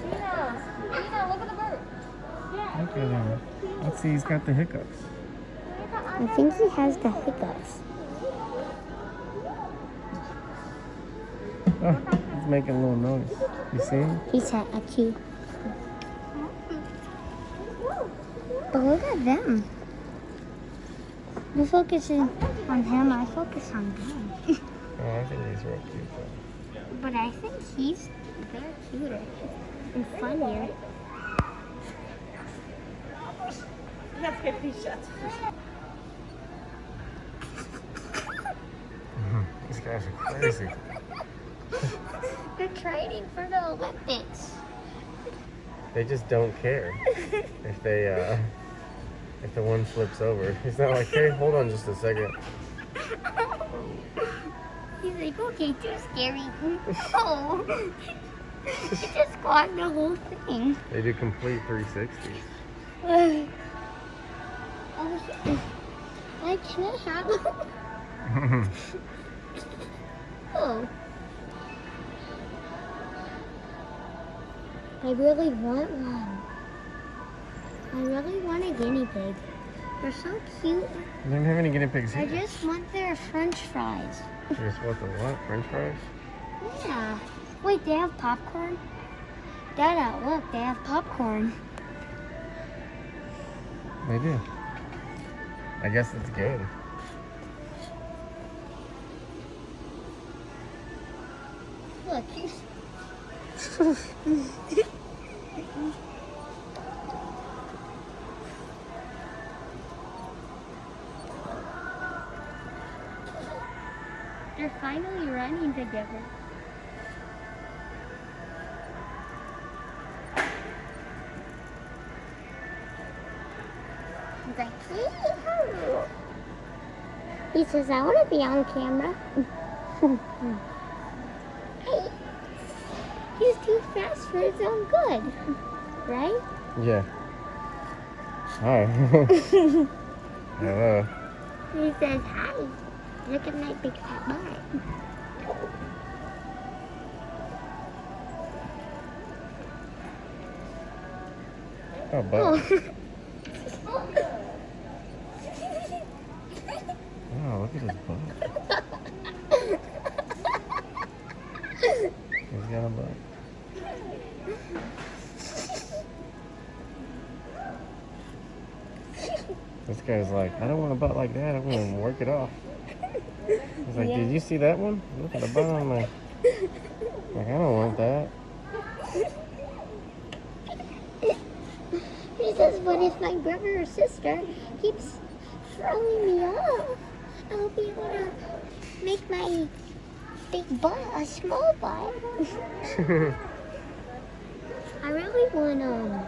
Gina, Gina, look at the bird. Look at him. Let's see, he's got the hiccups. I think he has the hiccups. Oh, he's making a little noise. You see? He's at a cue. But look at them. You're focusing on him, I focus on them. Oh, I think he's real cute though. But I think he's they're cuter and funnier. These guys are crazy. They're training for the Olympics. They just don't care if they uh if the one flips over. He's not like, hey, hold on just a second. Like, okay, too scary. Oh, it just clogged the whole thing. They do complete 360s. oh, I can't have it. Oh. I really want one. I really want a guinea pig. They're so cute. I don't have any guinea pigs I just want their french fries. You just want the what? French fries? Yeah. Wait, they have popcorn? Dada, uh, look, they have popcorn. They do. I guess it's good. Look. They're finally running together. He's like, "Yee-hoo." He says, I want to be on camera. hey, he's too fast for his own good, right? Yeah. Hi. Hello. He says, hi, look at my big fat butt. Oh, but Oh. oh, look at his butt. He's got a butt. This guy's like, I don't want a butt like that. I'm gonna work it off. He's like, Yeah. did you see that one? Look at the butt on my. Like, I don't want that. He says, what if my brother or sister keeps throwing me off? I'll be able to make my big butt a small butt. I really want um